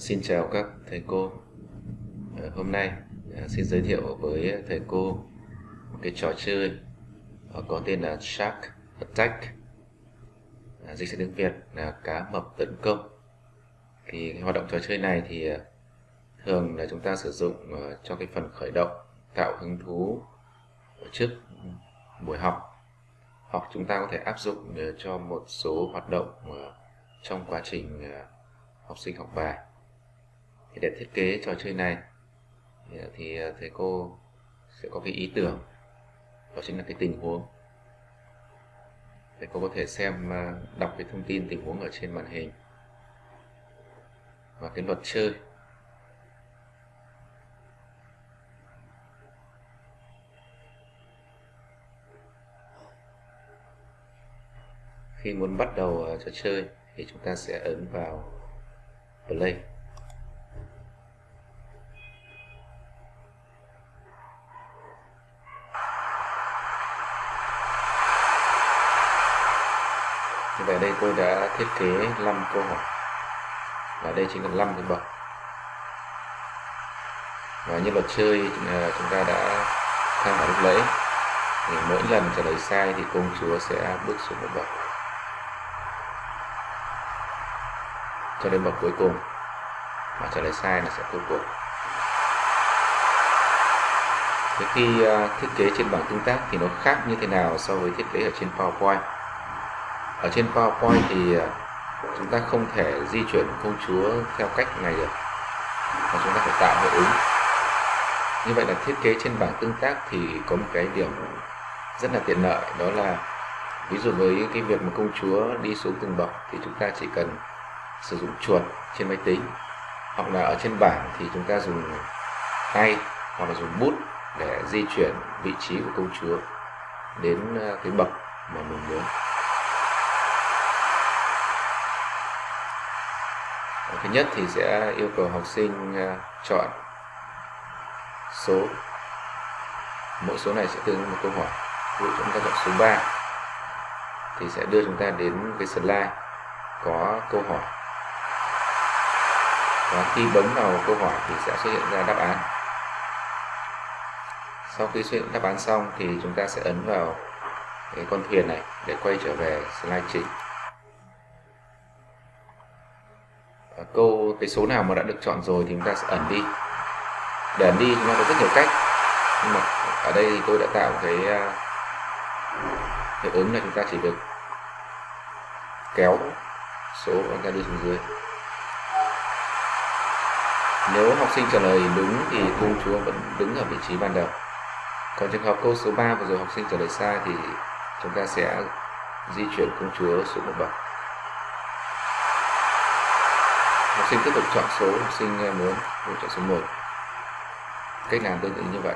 Xin chào các thầy cô. Ờ, hôm nay ờ, xin giới thiệu với thầy cô một cái trò chơi ờ, có tên là Shark Attack. Dịch sang tiếng Việt là cá mập tấn công. Thì hoạt động trò chơi này thì thường là chúng ta sử dụng cho cái phần khởi động, tạo hứng thú trước buổi học. Hoặc chúng ta có thể áp dụng cho một số hoạt động trong quá trình học sinh học bài thì để thiết kế trò chơi này. Thì thầy cô sẽ có cái ý tưởng. Đó chính là cái tình huống. Thầy cô có thể xem à, đọc cái thông tin tình huống ở trên màn hình. Và cái luật chơi. Khi muốn bắt đầu à, trò chơi thì chúng ta sẽ ấn vào play. Về đây tôi đã thiết kế 5 câu hỏi. Và đây chính là 5 cái bậc. Và như luật chơi à, chúng ta đã tham khảo lúc nãy, thì mỗi lần trả lời sai thì công chúa sẽ bước xuống một bậc. Cho đến bậc cuối cùng, mà trả lời sai là sẽ cuối cùng. Thế khi à, thiết kế trên bảng tương tác thì nó khác như thế nào so với thiết kế ở trên PowerPoint? Ở trên PowerPoint thì ờ, chúng ta không thể di chuyển công chúa theo cách này được, mà chúng ta phải tạo hiệu ứng. Như vậy là thiết kế trên bảng tương tác thì có một cái điểm rất là tiện lợi, đó là ví dụ với cái việc mà công chúa đi xuống từng bậc thì chúng ta chỉ cần sử dụng chuột trên máy tính, hoặc là ở trên bảng thì chúng ta dùng tay hoặc là dùng bút để di chuyển vị trí của công chúa đến ờ, cái bậc mà mình muốn. Thứ nhất thì sẽ yêu cầu học sinh à, chọn số. Mỗi số này sẽ tương ứng một câu hỏi. Ví dụ chúng ta chọn số 3 thì sẽ đưa chúng ta đến cái slide có câu hỏi. Và khi bấm vào câu hỏi thì sẽ xuất hiện ra đáp án. Sau khi xuất hiện đáp án xong thì chúng ta sẽ ấn vào cái con thuyền này để quay trở về slide chính và câu, cái số nào mà đã được chọn rồi thì chúng ta sẽ ẩn đi để ẩn đi chúng ta có rất nhiều cách nhưng mà ở đây thì tôi đã tạo cái à, hiệu ứng là chúng ta chỉ được kéo số chúng ta đi xuống dưới nếu học sinh trả lời đúng thì công chúa vẫn đứng ở vị trí ban đầu. Còn trường hợp câu số 3 vừa rồi học sinh trả lời sai thì chúng ta sẽ di chuyển công chúa xuống một bậc. Học sinh tiếp tục chọn số học sinh ờ, muốn, muốn chọn số 1. Cách làm tương tự như vậy.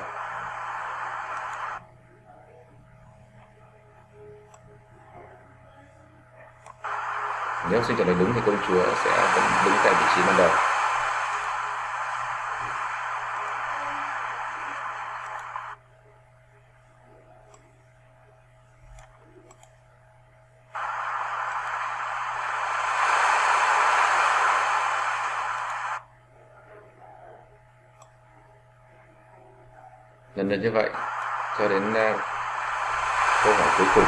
Nếu học sinh trả lời đúng thì công chúa sẽ vẫn đứng tại vị trí ban đầu. Lần lượt như vậy cho đến uh, câu hỏi cuối cùng.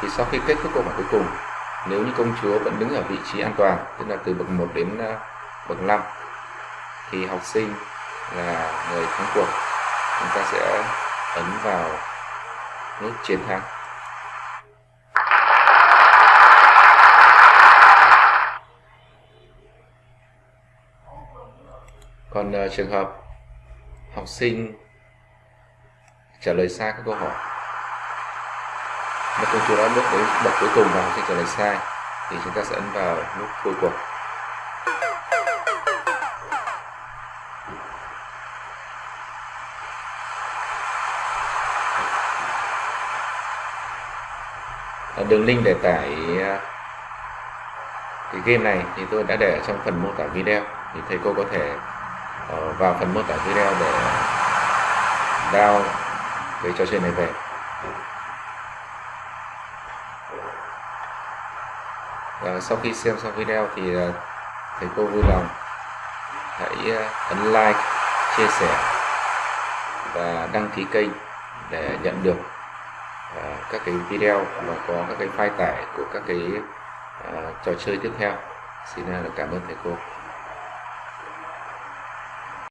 Thì sau khi kết thúc câu hỏi cuối cùng nếu như công chúa vẫn đứng ở vị trí an toàn tức là từ bậc 1 đến uh, bậc 5 thì học sinh là người thắng cuộc. Chúng ta sẽ ấn vào nút chiến thắng. Còn uh, trường hợp học sinh trả lời sai các câu hỏi. Mà công chúa đã bước đến bậc cuối cùng và học sinh trả lời sai, thì chúng ta sẽ ấn vào nút thôi cuộc. Đường link để tải ờ, cái game này thì tôi đã để trong phần mô tả video, thì thầy cô có thể Ờ, vào phần mô tả video để download cái trò chơi này về. Và sau khi xem xong video thì ờ, thầy cô vui lòng hãy ờ, ấn like, chia sẻ và đăng ký kênh để nhận được các cái video và có các cái file tải của các cái trò chơi tiếp theo. Xin cảm ơn thầy cô.